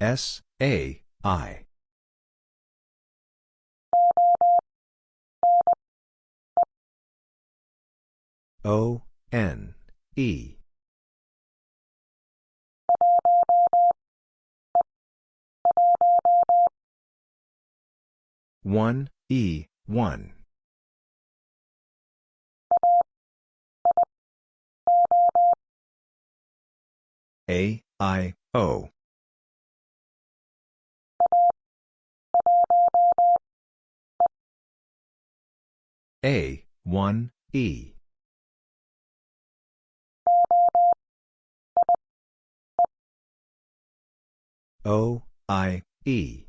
S, A, I. O, N, E. One E one A I O A one E O I E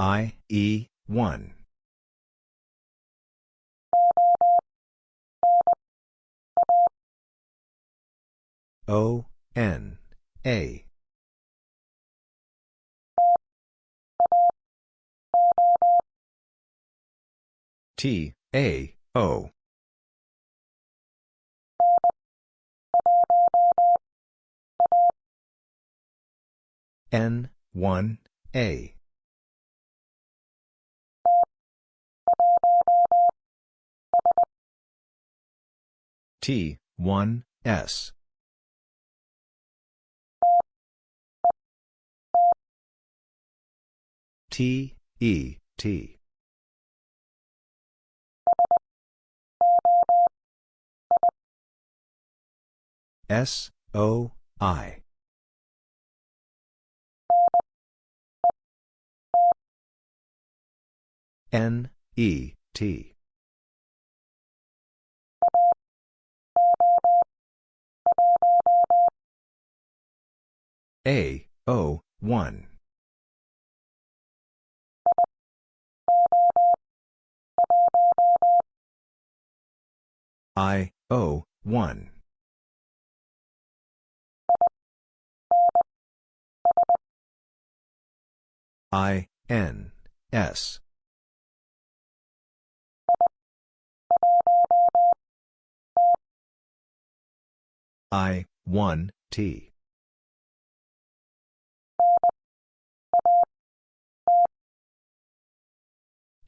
I, E, 1. O, N, A. T, A, O. N, 1, A. T, 1, S. T, E, T. S, O, I. N, E, T. A, O, 1. I, O, 1. I, N, S. I, 1, T.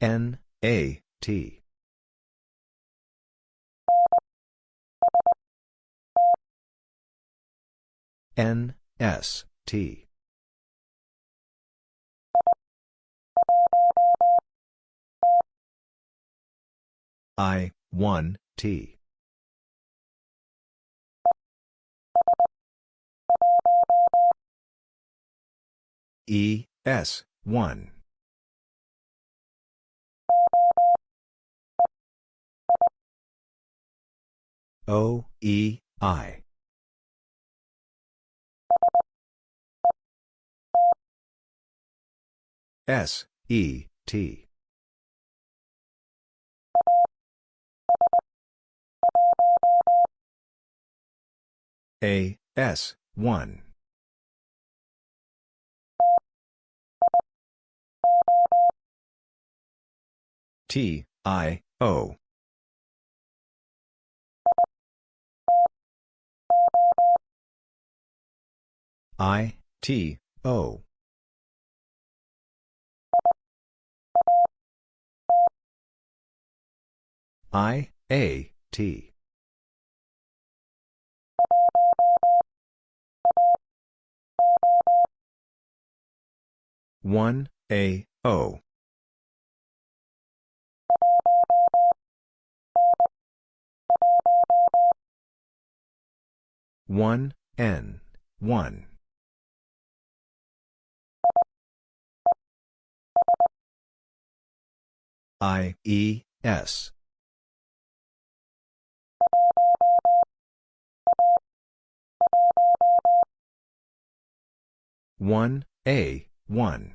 N, A, T. N, S, T. I, 1, T. E, S, 1. O, E, I. S, E, T. A, S, 1. T, I, O. I, T, O. I, A, T. One A O. One N one. I E S one A one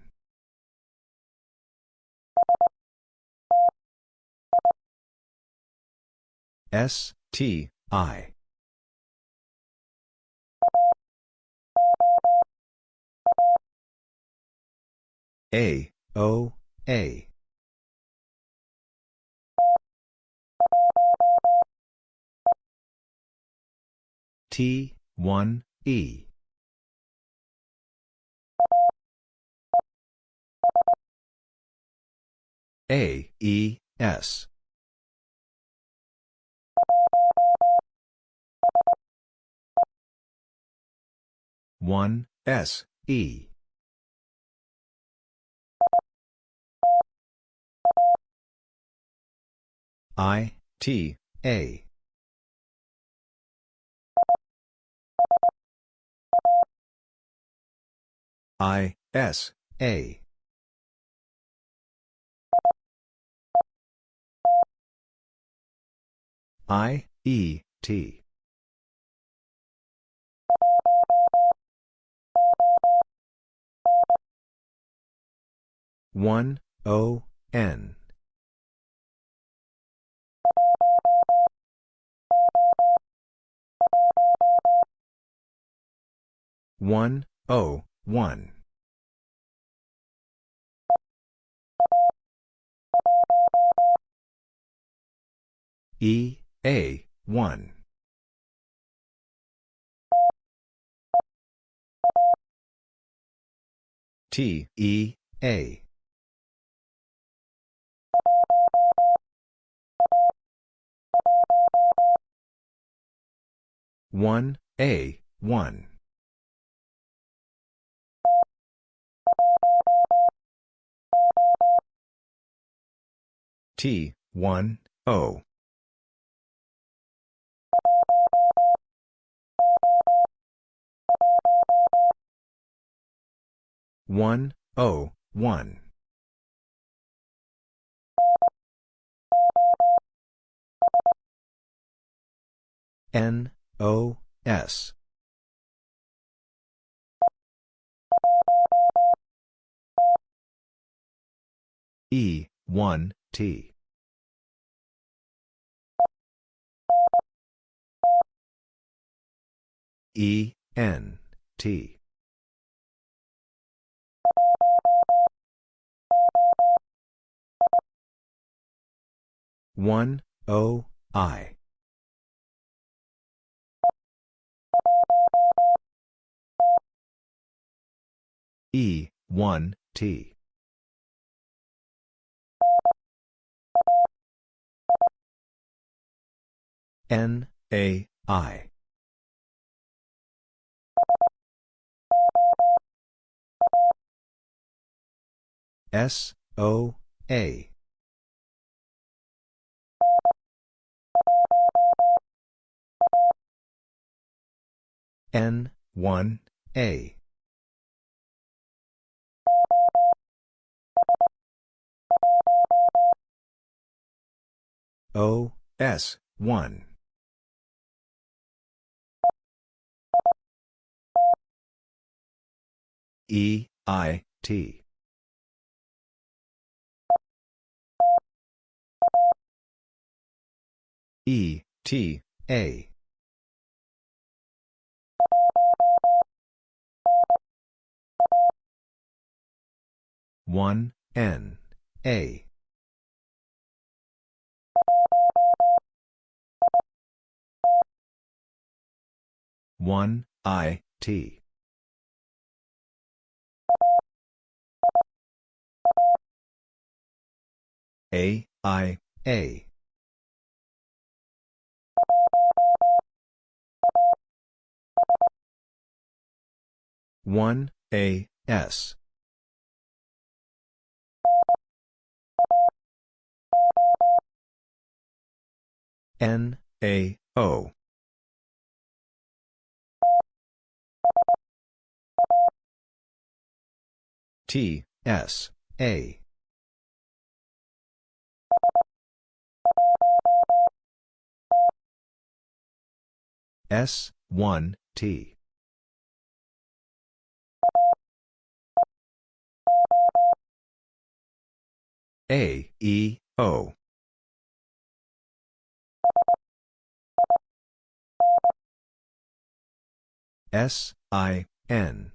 S, T, I. A, O, A. T, 1, E. A, E, S. One S E I T A I S A. I E T. One O N. One O one. E A one. T E A. One A one T one O. One O one. N O S. E one T E N T one O I E, 1, T. N, A, I. S, O, A. N, 1, A. O, S, 1. E, I, T. E, T, A. One N A. One I T. A I A one A S. N A O. T S A. S 1 T A, E, O. S, I, N.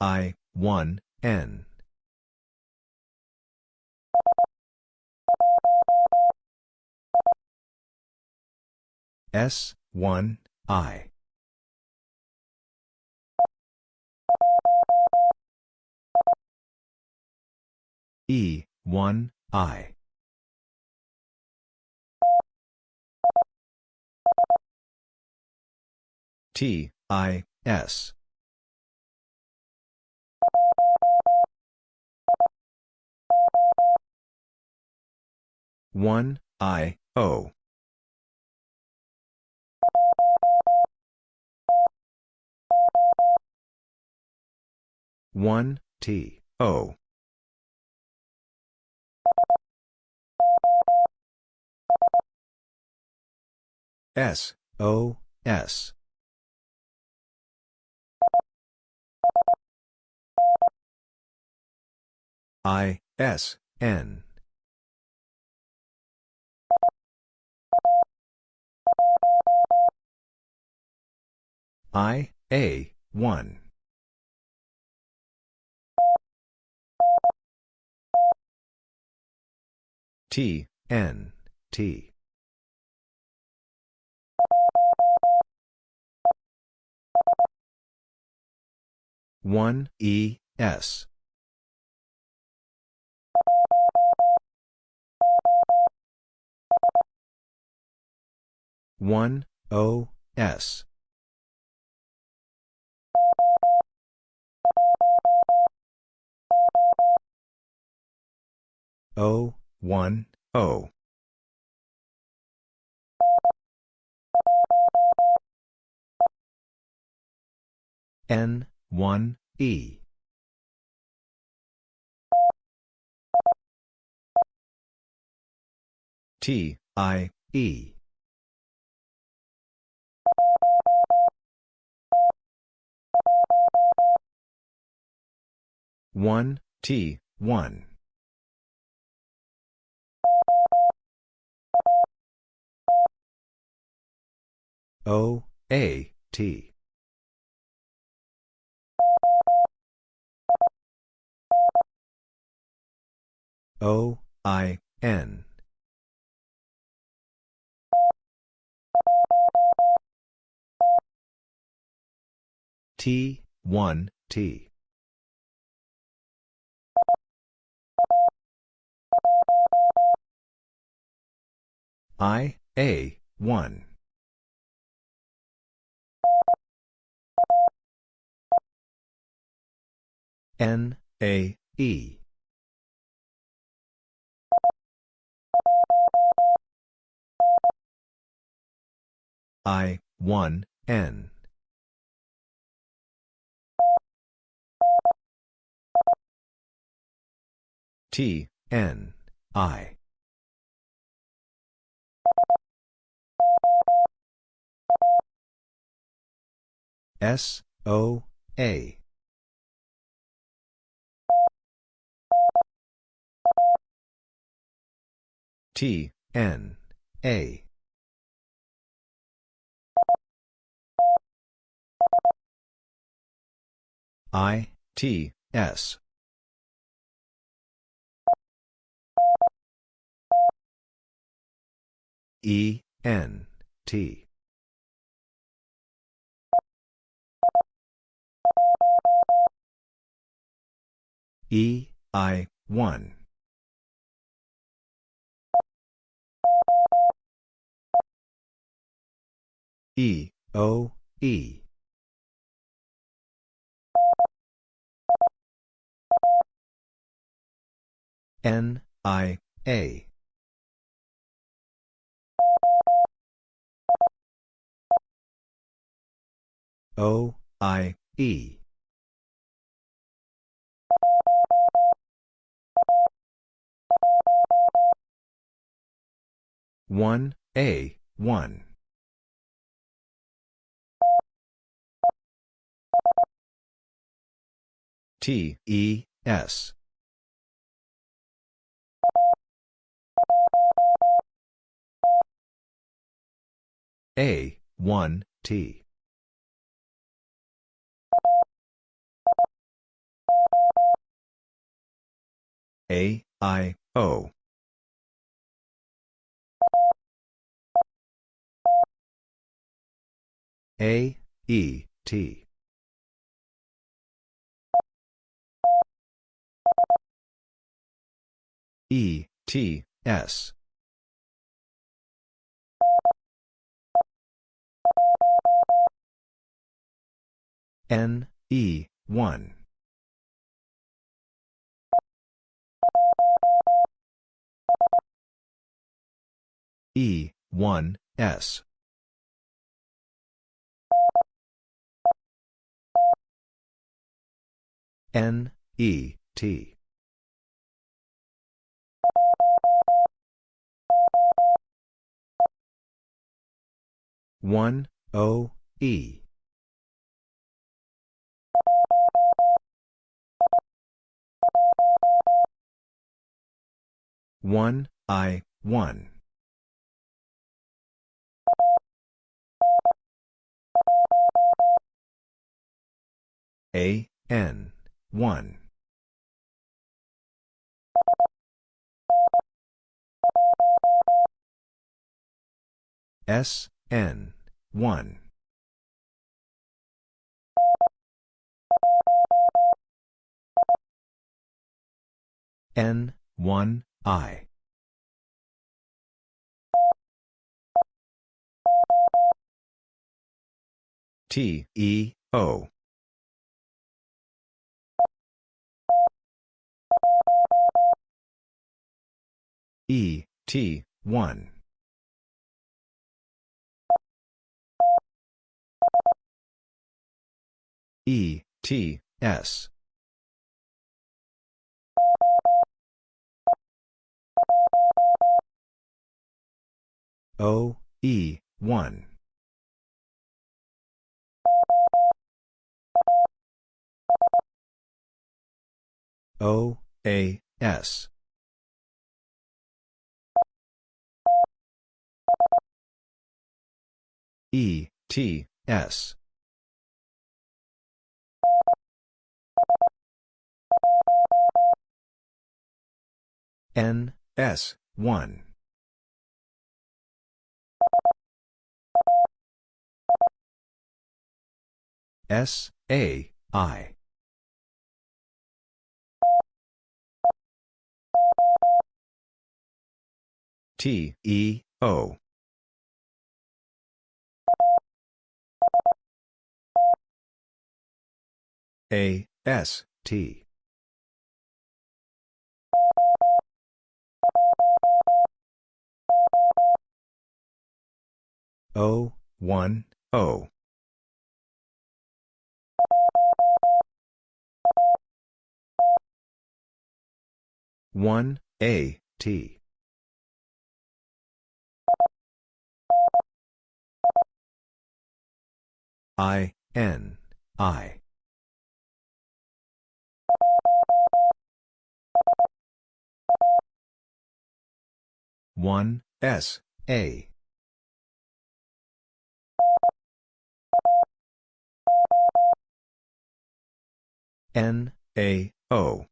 I, 1, N. S, 1, I. E, 1, I. T, I, S. One I O one T O. S O S. I S N. I, A, 1. T, N, T. One E S one O S O, 1, O. N, 1, E. T, I, E. One T one O A T. O I N. T one T. I, A, 1. N, A, E. I, 1, N. T, N, I. S, O, A. T, N, A. I, T, S. E, N, T. E, I, 1. E, O, E. N, I, A. O, I, E. One A one T E S. A one T. A I O. A, E, T. E, T, S. N, E, 1. E, 1, S. N, E, T. One O E. one I one. A N one. S N 1. N, 1, I. T, E, O. E, T, 1. E, T, S. O, E, 1. O, A, S. E, T, S. N, S, 1. S, A, I. T, E, O. A, S, T. O, 1, O. One A T I N I one S A N A O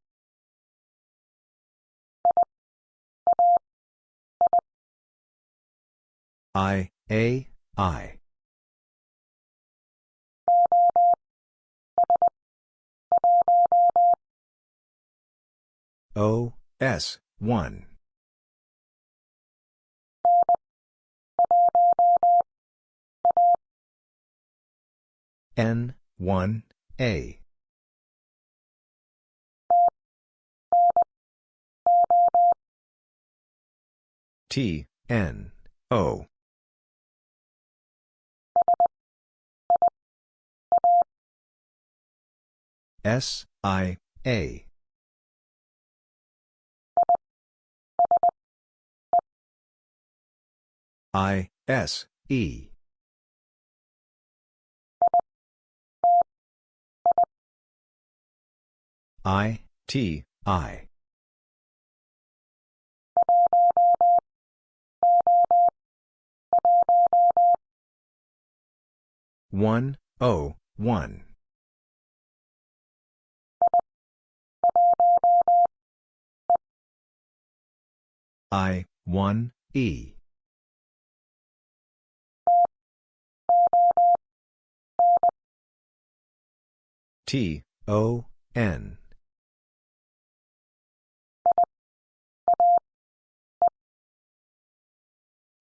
I, A, I. O, S, 1. N, 1, A. T, N, O. S, I, A. I, S, E. I, T, I. One, O, one. I, 1, E. T, O, N.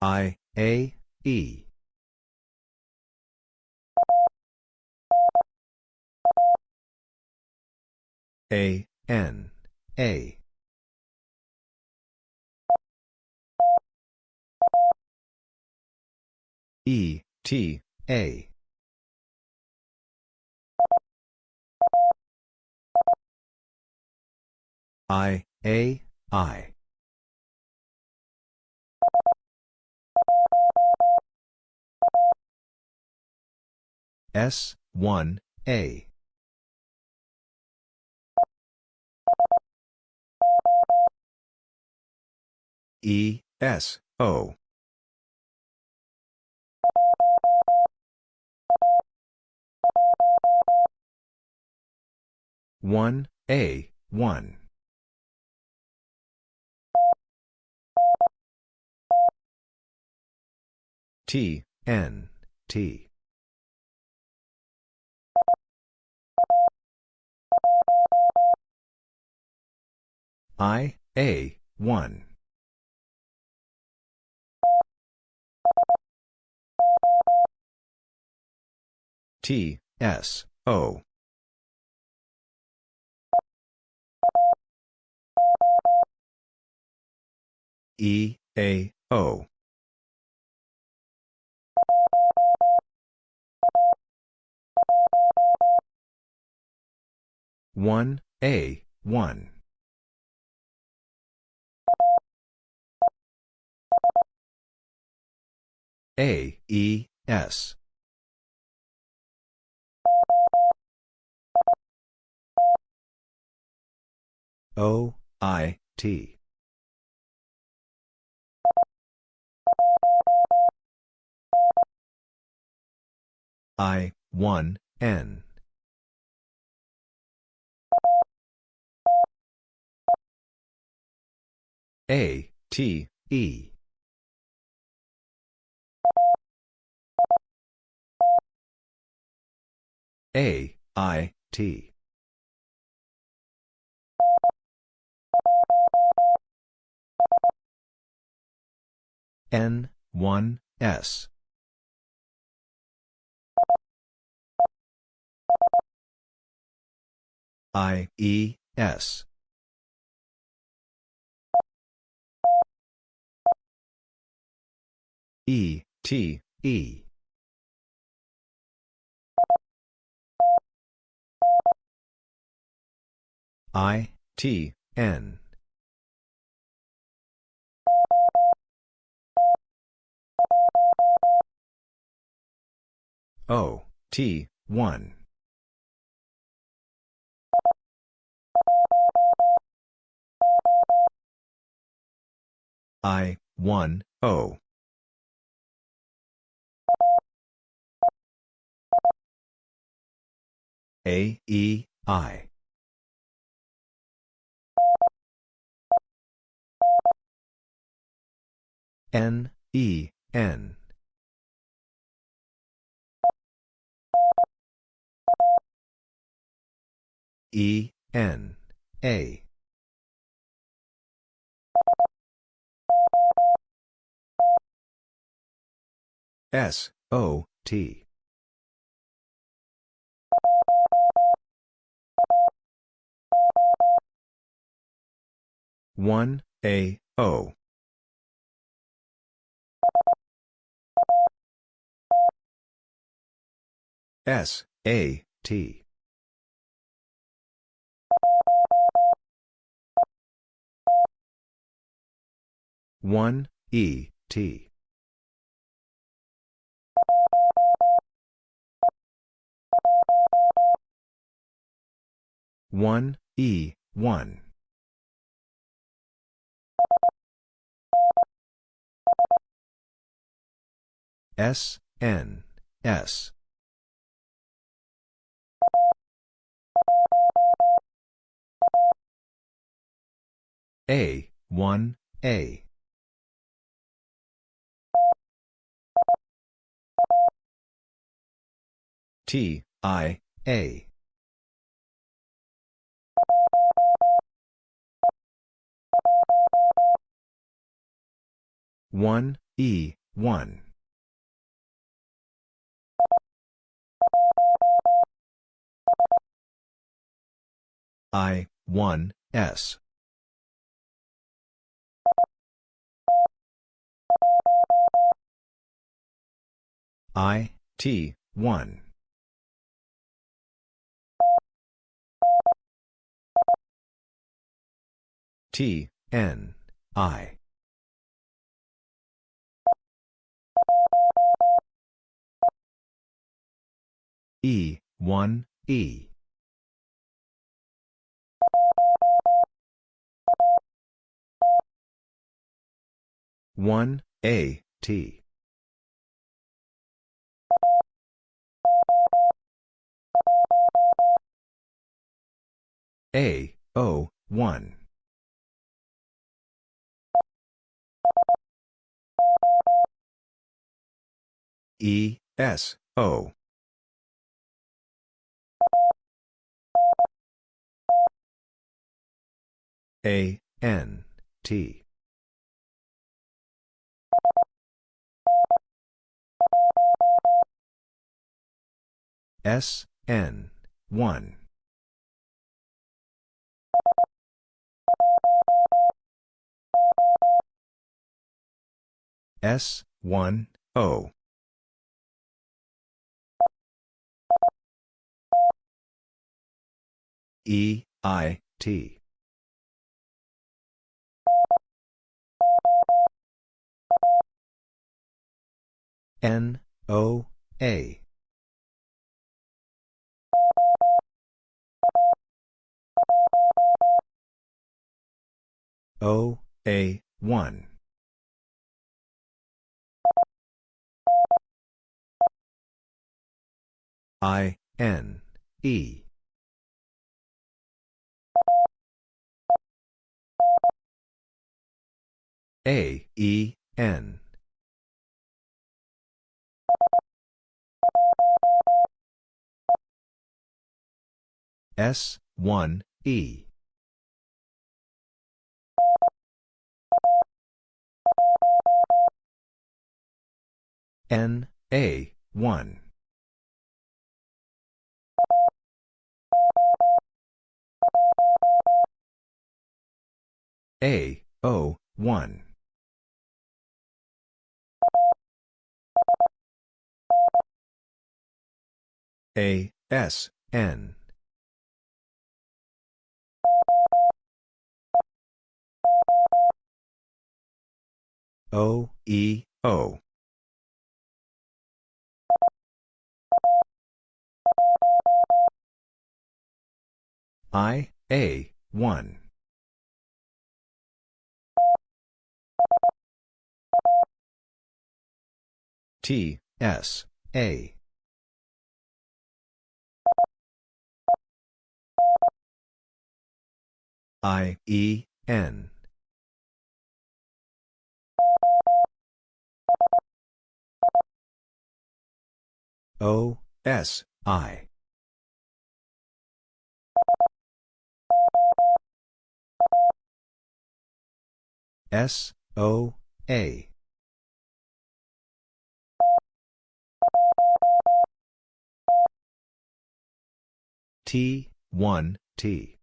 I, A, E. A, N, A. E, T, A. I, A, I. S, 1, A. E, S, O. One A one T N T. I A one. T S O. E, A, O. One A one. A E S. O I T. I, 1, N. A, T, E. A, I, T. N, 1, S. I, E, S. E, T, E. I, T, N. O, T, 1. I, 1, O. A, E, I. N, E, N. E, N, A. S, O, T. One A O. S A T. One E T one E one S, N, S. A, 1, A. T, I, A. 1, E, 1. I, 1, S. I, T, 1. T, N, I. E, 1, E. One A T A O one E S O. A N T. S N 1 S 1 O E I T. N O A. O A 1 I N E A E N. S 1 E. N A 1 A O 1 A S N. O E O. I A 1 T S A I E N. O S I. S O A. T 1 T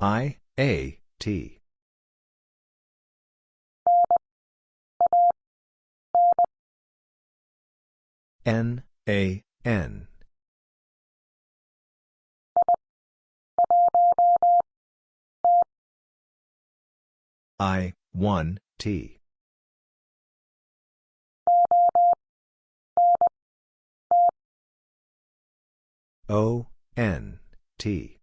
I A T. N A N. I 1 T. O N T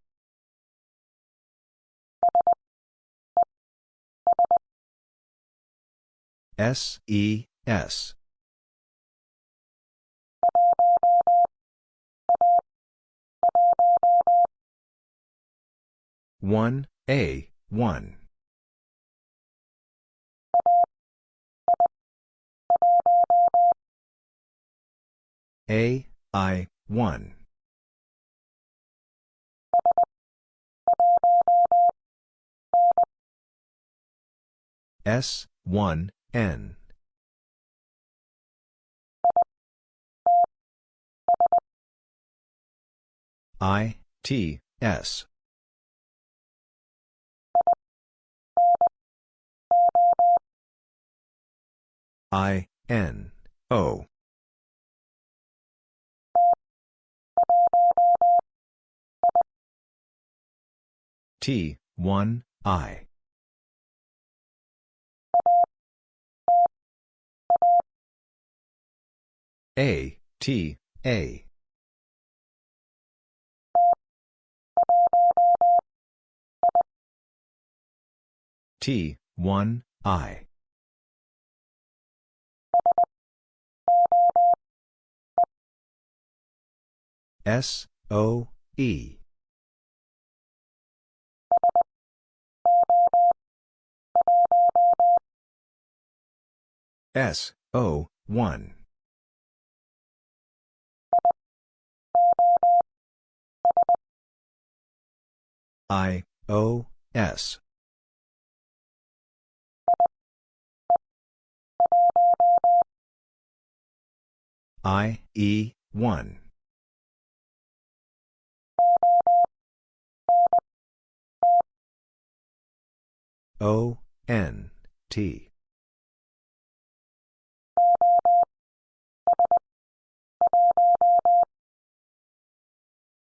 S E S. One A one A I one S one N. I, T, S. I, N, O. T, 1, I. A, T, A. T, 1, I. S, O, E. S, O, 1. I, O, S. I, E, 1. O, N, T.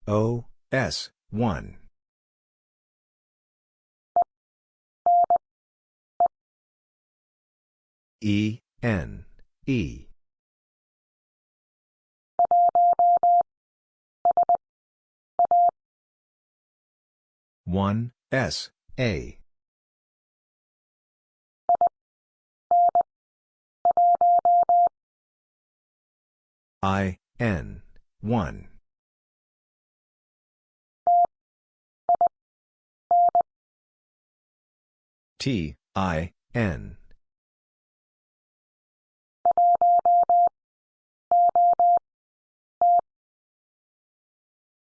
O, S, 1. E, N, E. One S A. I N one. T I N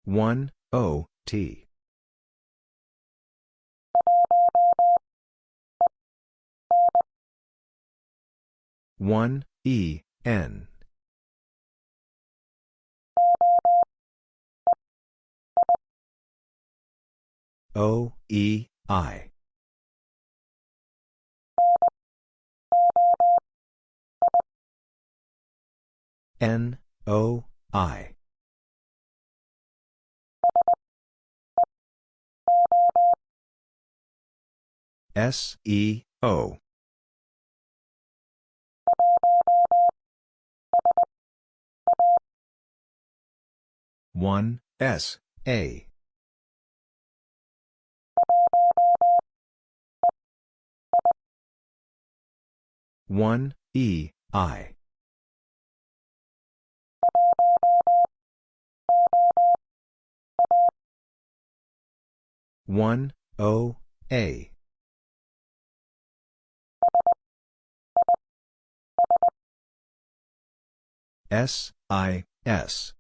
one O T. One E N. O E I. N O I S E O. One S A. One E I one O A. S I S.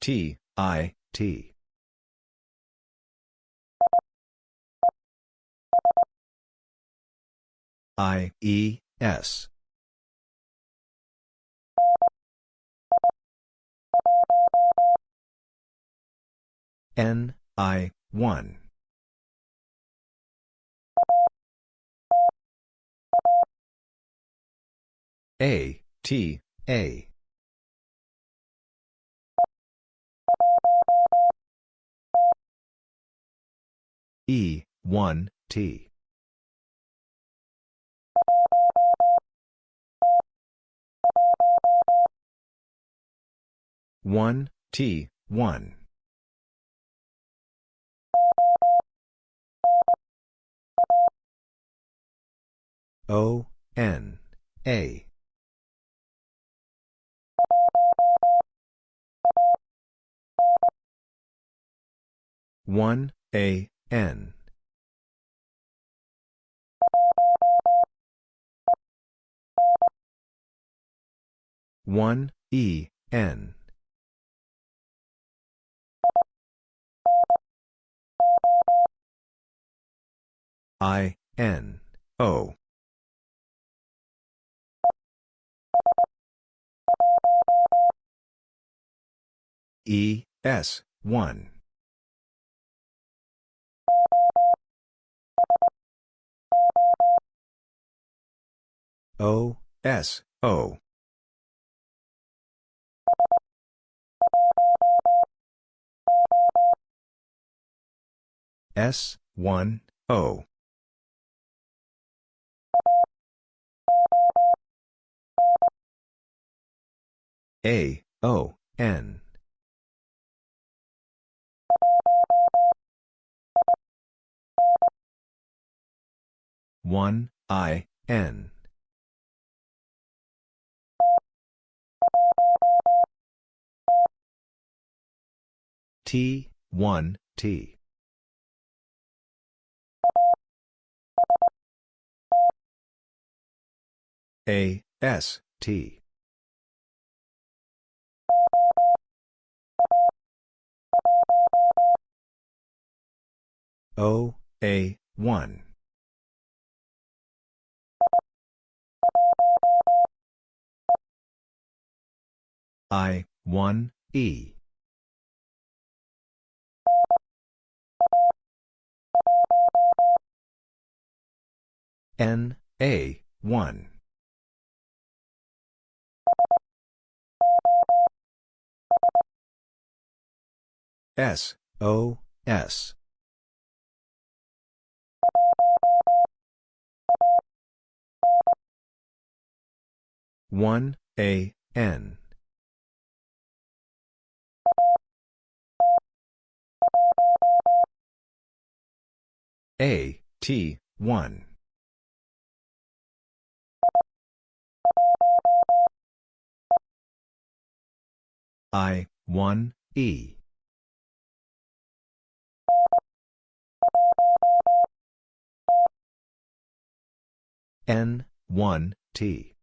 T I T. I E S N I 1 A T A. E 1 T one T one. O N A. One A N. One E N I, N, O. E, S, 1. O, S, O. S, 1, O. A, O, N. One I N T one T A S T O A 1 I, 1, E. N, A, 1. S, O, S. One A N A, T, 1. I, 1, E. N, 1, T.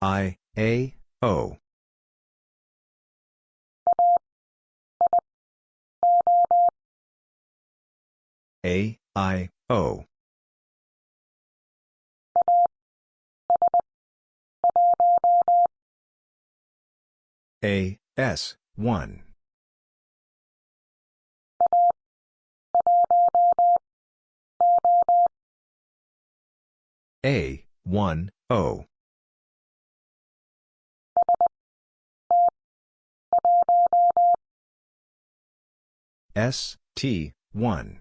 I, A, O. A, I, O. A, S, 1. A, 1, O. S, T, 1.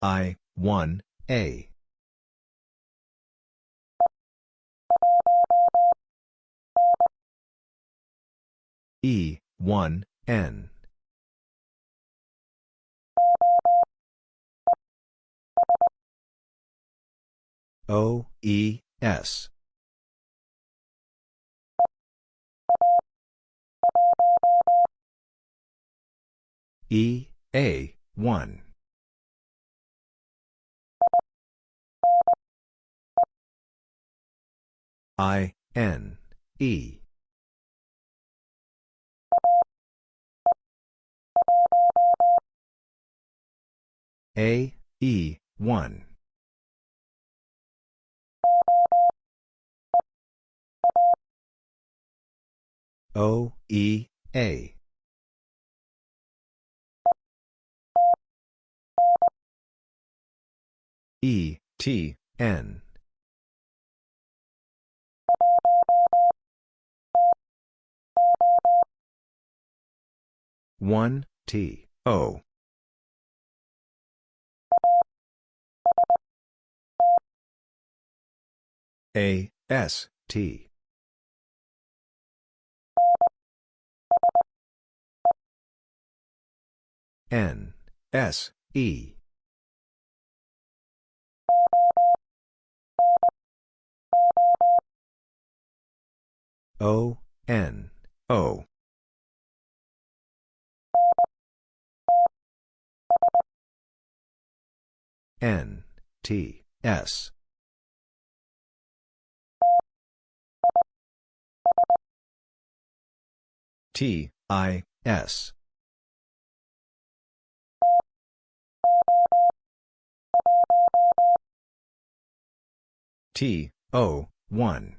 I, 1, A. E, 1, N. O, E, S. E, A, 1. I, N, E. A, E, 1. O, E, A. E, T, N. One T. O. A. S. T. N. S. E. O. N. O N T S. T I S. T O 1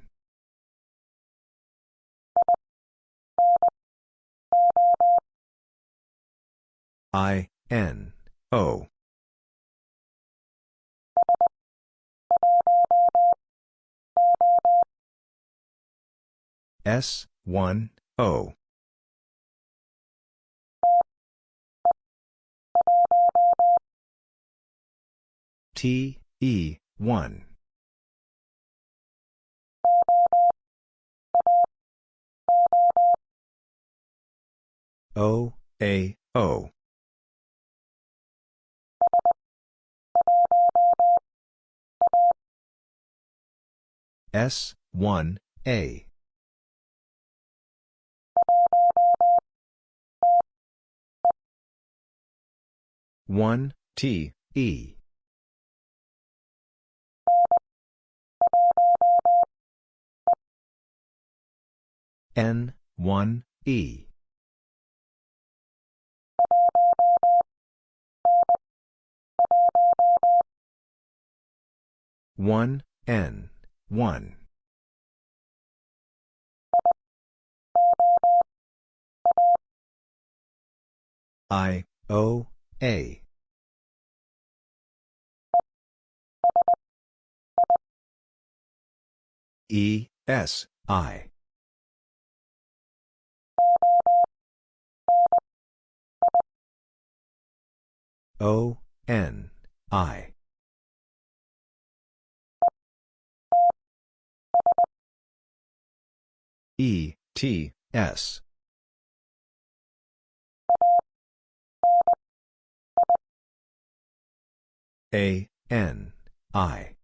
I N O. S, 1, O. T, E, 1. O, A, O. S, 1, A. One T E. N one E. One N one. I O A. E. S. I. O. N. I. E. T. S A N I.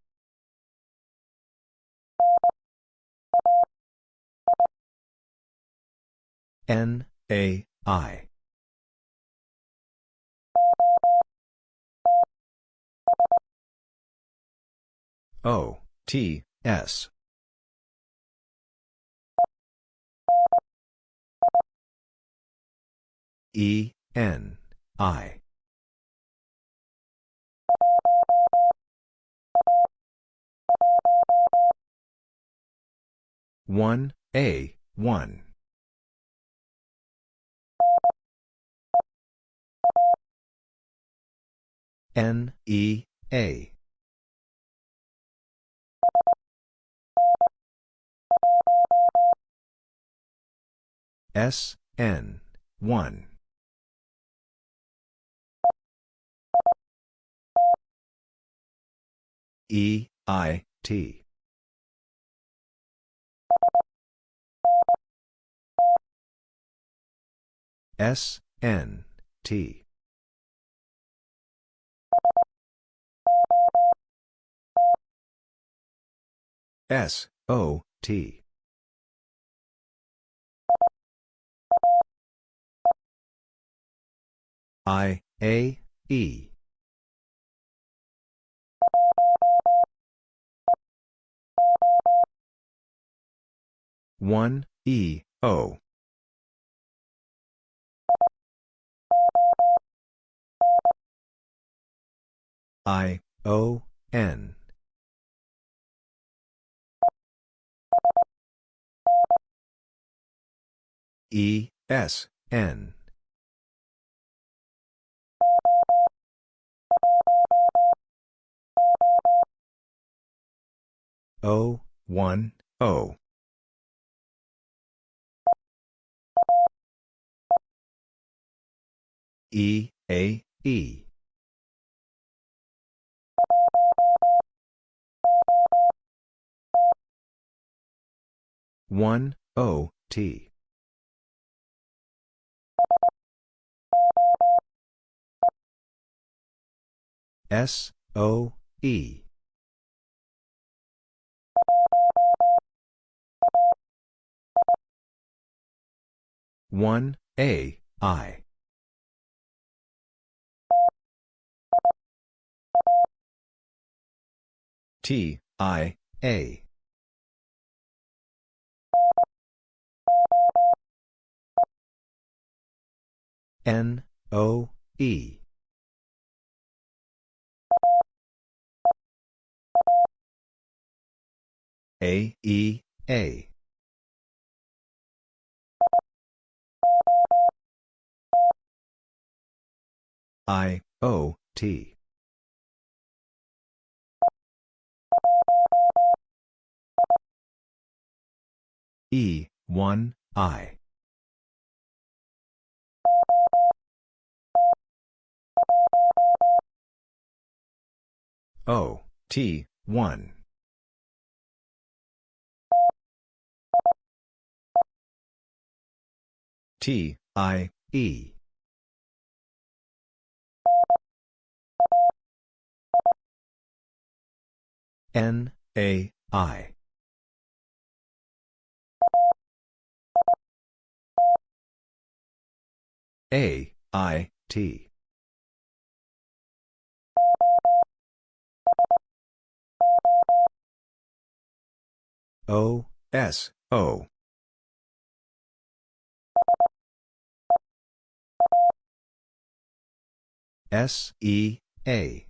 N A I. O T S. E N I one A one. N E A. S N 1. E I T. S N T. S O T. I A E. One E O. I O N. E S N. O one O E A E. One O T. S O E. One A I T I A N, O, E. A, E, A. I, O, T. E, 1, I. O, T, 1. T, I, E. N, A, I. A, I, T. O, S, O. S, E, A.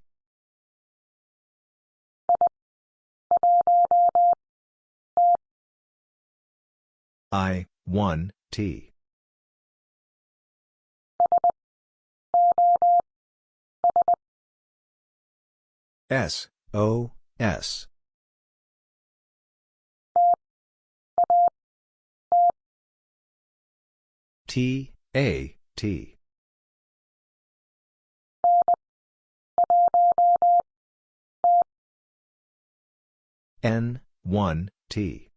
I, 1, T. S, O, S. T, A, T. N, 1, T.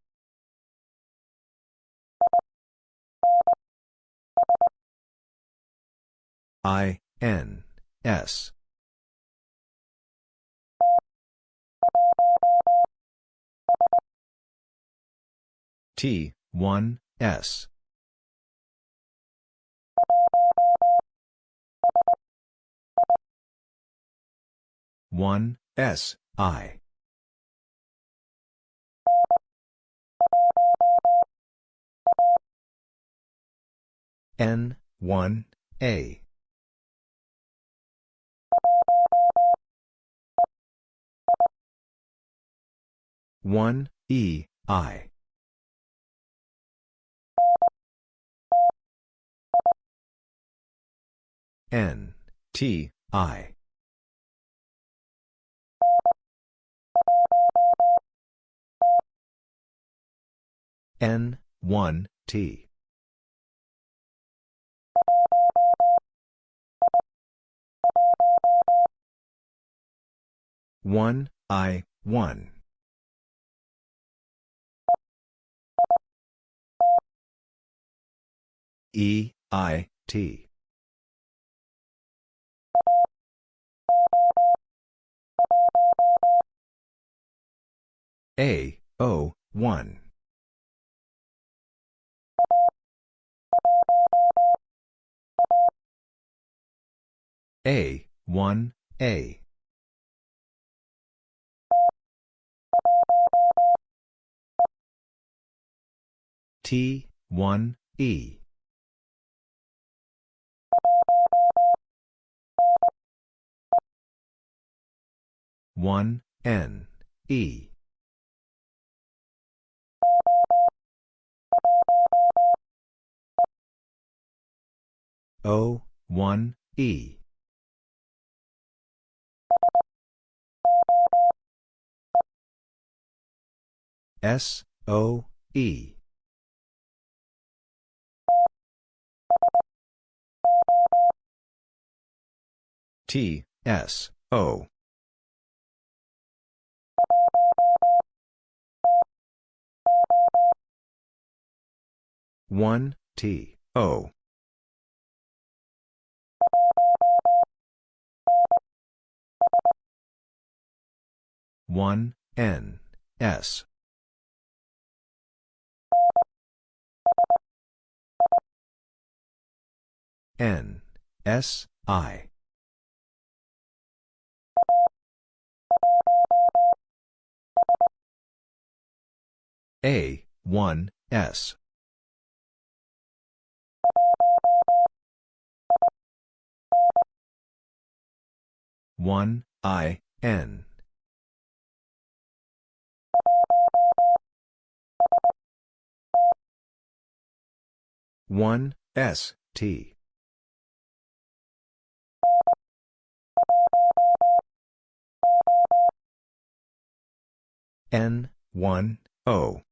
I, N, S. T, 1, S. One S I N one A one E I. N T I. N, 1, T. One I one E I T A O one A, 1, A. T, 1, E. One N E O one E S, O, E. T, S, O. One T O. One N S. N S I A, 1, S. One I N. one S T. N one O.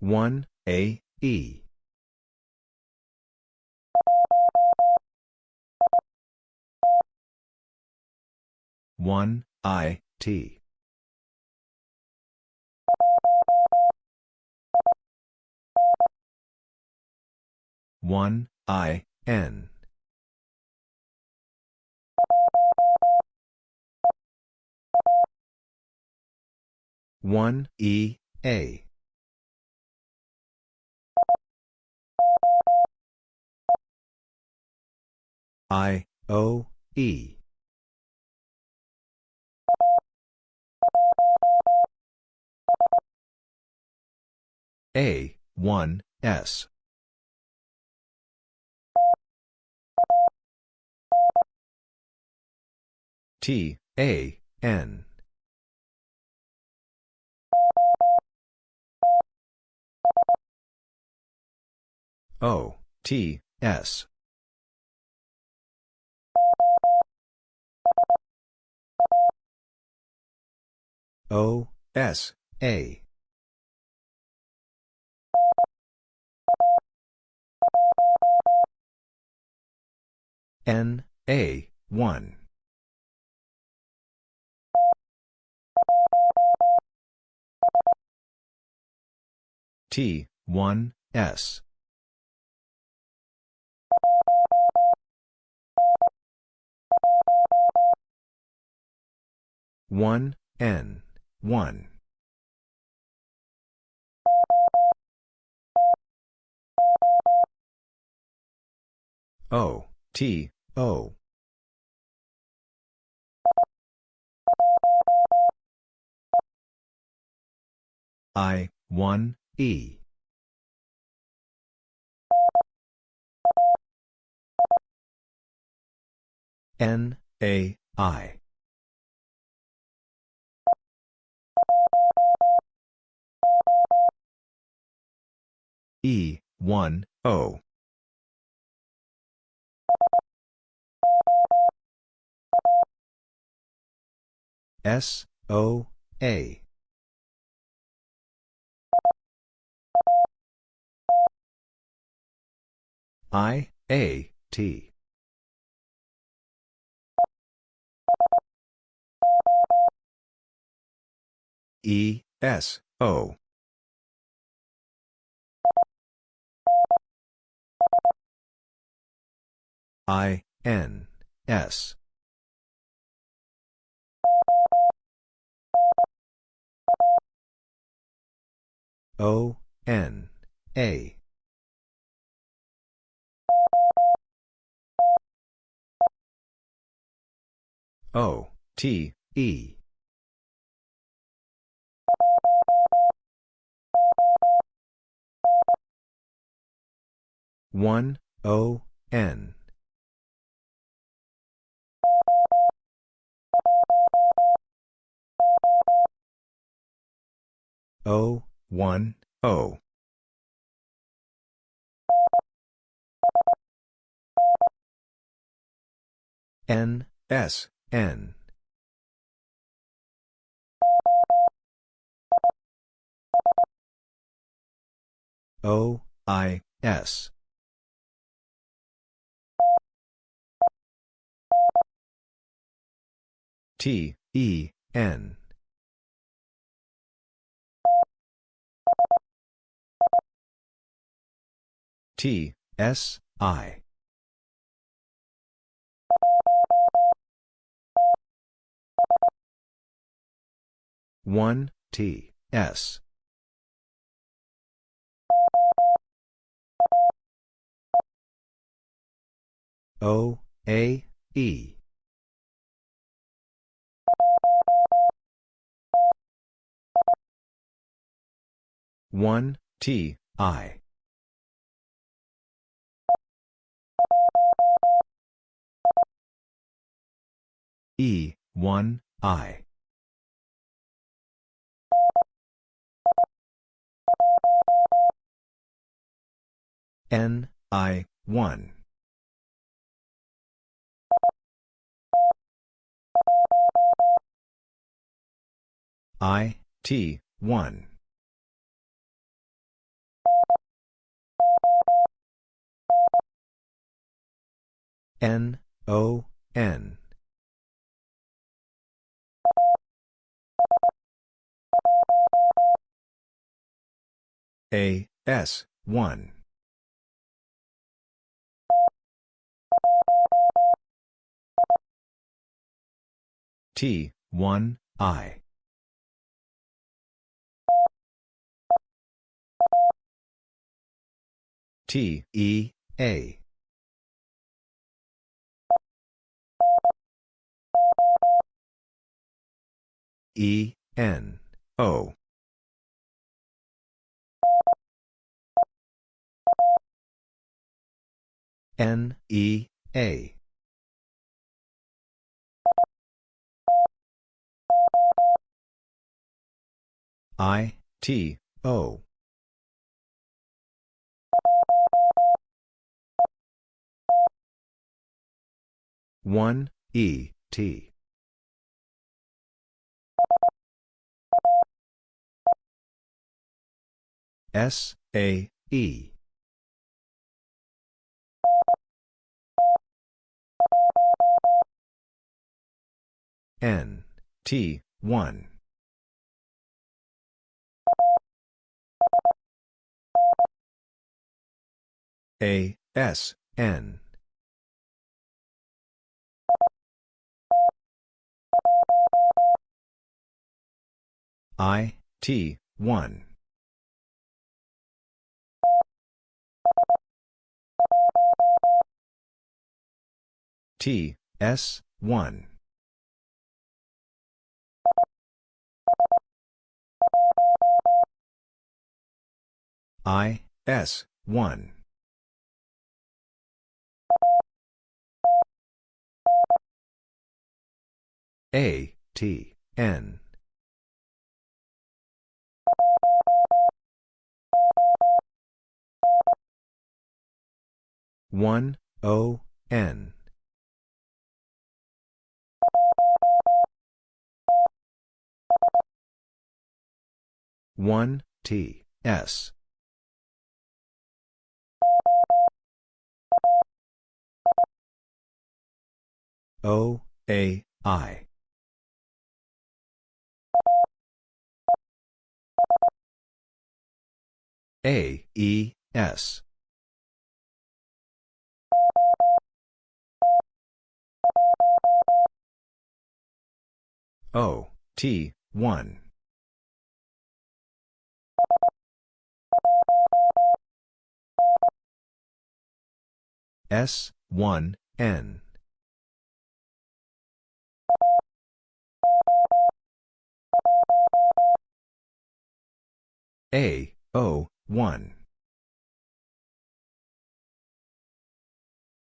one A E. One I T. One I N one E A. I O E. A 1 S. T A N O T S. O S A. N A 1 T 1 S one N one. O T O. I one E. N A I E, 1, O. S, O, A. I, A, T. E, S, O. I, N, S. O, N, A. O, T, E. One O N. O one O. N S N O I S T, E, N. T, S, I. One T S O, A, E. One T I. E one I. N I one. I, T, 1. N, O, N. A, S, 1. T, 1, I. T, E, A. E, N, O. N, E, A. I, T, O. One E T. S A E. N T 1 A S N I, T, 1. T, S, 1. I, S, 1. A, T, N. One O N. One T S. O A I A E S O, T, 1. S, 1, N. A, O, 1.